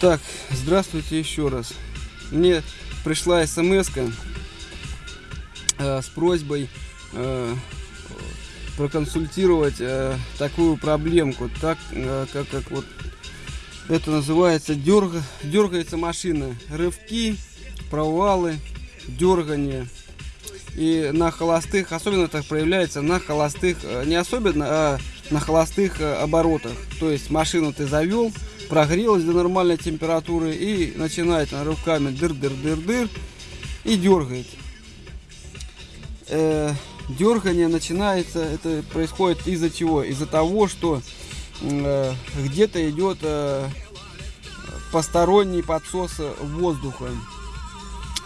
Так, здравствуйте еще раз. Мне пришла смс э, с просьбой э, проконсультировать э, такую проблемку, так э, как, как вот это называется дерг, дергается машина, рывки, провалы, дергание. И на холостых, особенно так проявляется на холостых, э, не особенно, а на холостых э, оборотах. То есть машину ты завел, прогрелась до нормальной температуры и начинает на руками дыр-дыр-дыр-дыр и дергает. Э, дергание начинается, это происходит из-за чего? Из-за того, что э, где-то идет э, посторонний подсос воздуха.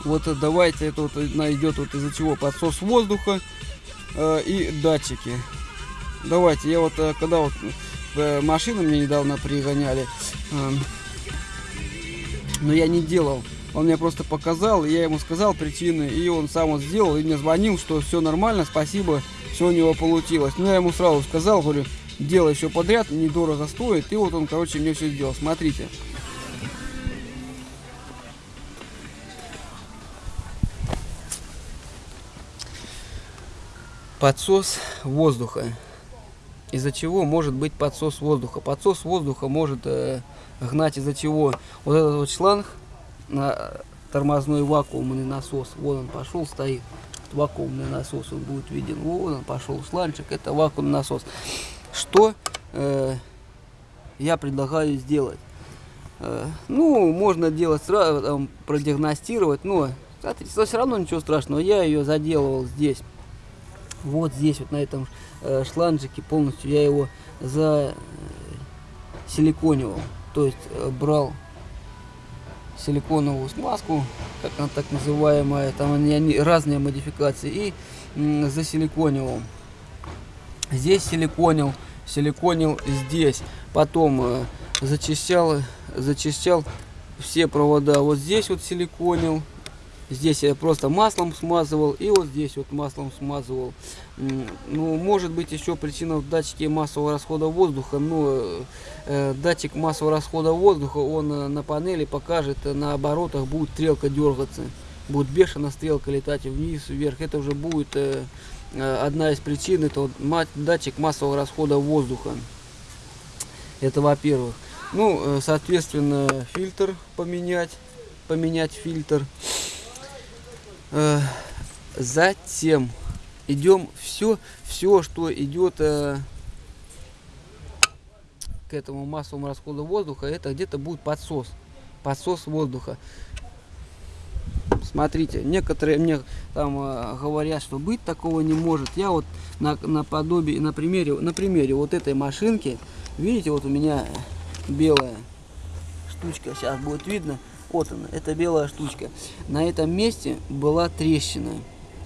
Вот давайте это вот найдет вот из-за чего подсос воздуха э, и датчики. Давайте, я вот э, когда вот э, машину мне недавно пригоняли, э, но я не делал. Он мне просто показал, я ему сказал причины, и он сам вот сделал, и мне звонил, что все нормально, спасибо, все у него получилось. Ну, я ему сразу сказал, говорю, делай все подряд, недорого стоит, и вот он, короче, мне все сделал. Смотрите. Подсос воздуха. Из-за чего может быть подсос воздуха? Подсос воздуха может э, гнать из-за чего? Вот этот вот шланг на тормозной вакуумный насос. Вон он пошел, стоит. Вакуумный насос, он будет виден. Вон он пошел, шланчик, это вакуумный насос. Что э, я предлагаю сделать? Э, ну, можно делать сразу, там, продиагностировать, но кстати, все равно ничего страшного. Я ее заделывал здесь. Вот здесь, вот на этом э, шланжике полностью я его за силиконивал. То есть э, брал силиконовую смазку, как она так называемая, там они, разные модификации, и засиликонил. Здесь силиконил, силиконил здесь, потом э, зачищал, зачищал все провода, вот здесь вот силиконил, здесь я просто маслом смазывал, и вот здесь вот маслом смазывал. Ну, может быть еще причина в датчике массового расхода воздуха, но э, датчик массового расхода воздуха, он э, на панели покажет, э, на оборотах будет стрелка дергаться, будет бешено стрелка летать вниз, вверх, это уже будет э, э одна из причин, это вот датчик массового расхода воздуха, это во-первых. Ну, э, соответственно, фильтр поменять, поменять фильтр. Затем идем все, все, что идет э, к этому массовому расходу воздуха, это где-то будет подсос, подсос воздуха. Смотрите, некоторые мне там э, говорят, что быть такого не может. Я вот на, на подобии, на примере, на примере вот этой машинки, видите, вот у меня белая штучка, сейчас будет видно. Вот она, это белая штучка. На этом месте была трещина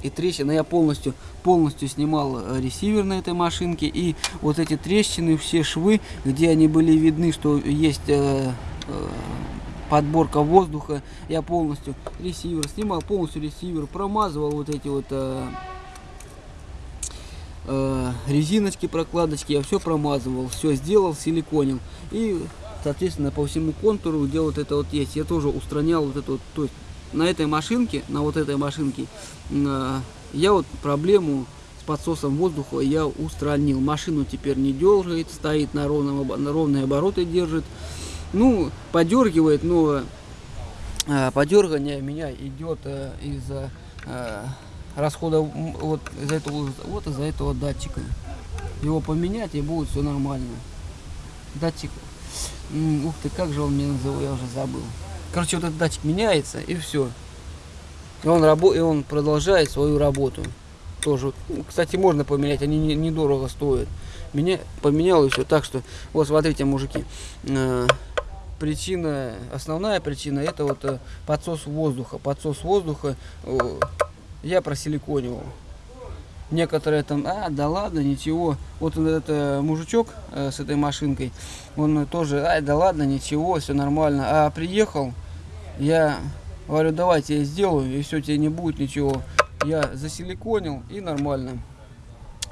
и трещины. Я полностью, полностью снимал э, ресивер на этой машинке. И вот эти трещины, все швы, где они были видны, что есть э, э, подборка воздуха, я полностью ресивер снимал, полностью ресивер промазывал вот эти вот э, э, резиночки, прокладочки, я все промазывал, все сделал, силиконил. И, соответственно, по всему контуру, где вот это вот есть, я тоже устранял вот это вот, то есть на этой машинке, на вот этой машинке, э, я вот проблему с подсосом воздуха я устранил. Машину теперь не дергает, стоит на, ровном, на ровные обороты держит. Ну, подергивает, но э, подергание меня идет э, из-за расхода вот из этого вот из-за этого датчика. Его поменять и будет все нормально. Датчик. Ух ты, как же он мне называл, я уже забыл. Короче, вот этот датчик меняется, и все. И он, рабо и он продолжает свою работу. Тоже. Ну, кстати, можно поменять, они недорого не стоят. Меня поменял и все. Так что, вот смотрите, мужики. Э, причина, основная причина, это вот э, подсос воздуха. Подсос воздуха э, я просиликонивал. Некоторые там, а, да ладно, ничего. Вот этот э, мужичок э, с этой машинкой, он тоже, ай, да ладно, ничего, все нормально. А приехал, я говорю, давайте я сделаю, и все, тебе не будет ничего. Я засиликонил, и нормально.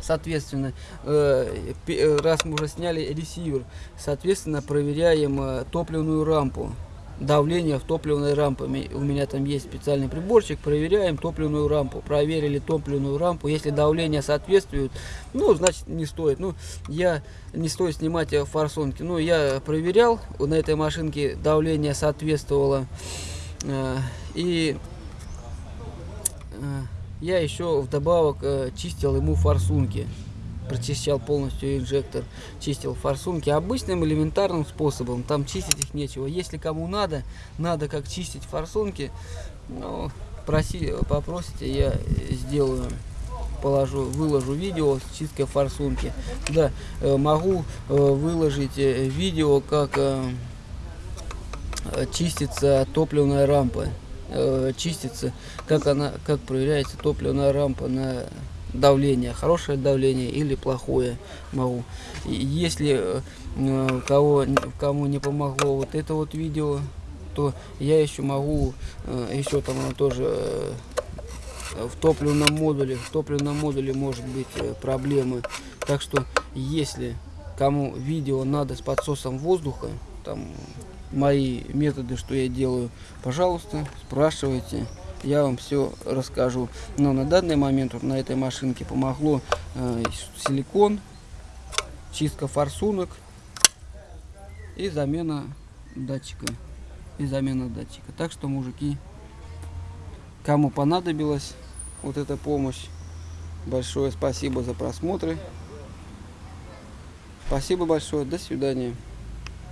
Соответственно, э, э раз мы уже сняли ресивер, соответственно, проверяем э, топливную рампу. Давление в топливной рампе. У меня там есть специальный приборчик, проверяем топливную рампу. Проверили топливную рампу. Если давление соответствует, ну, значит, не стоит. Ну, я не стоит снимать форсунки. Ну, я проверял, на этой машинке давление соответствовало. Э, И э, я еще вдобавок э, чистил ему форсунки. Прочищал полностью инжектор, чистил форсунки обычным элементарным способом. Там чистить их нечего. Если кому надо, надо как чистить форсунки, ну, проси, попросите, я сделаю положу, выложу видео с чисткой форсунки. Да, э, могу э, выложить э, видео, как чистится топливная рампа. Чистится, как она, как проверяется топливная рампа на давление, хорошее давление или плохое могу. Если э, кого, кому не помогло вот это вот видео, то я еще могу, э, еще там тоже э, в топливном модуле, в топливном модуле может быть э, проблемы. Так что если кому видео надо с подсосом воздуха, там мои методы, что я делаю, пожалуйста, спрашивайте, я вам все расскажу. Но на данный момент вот на этой машинке помогло э, силикон, чистка форсунок и замена датчика. И замена датчика. Так что, мужики, кому понадобилась вот эта помощь, большое спасибо за просмотры. Спасибо большое, до свидания.